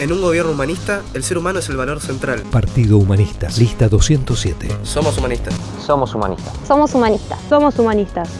En un gobierno humanista, el ser humano es el valor central. Partido Humanista, lista 207. Somos humanistas. Somos humanistas. Somos humanistas. Somos humanistas.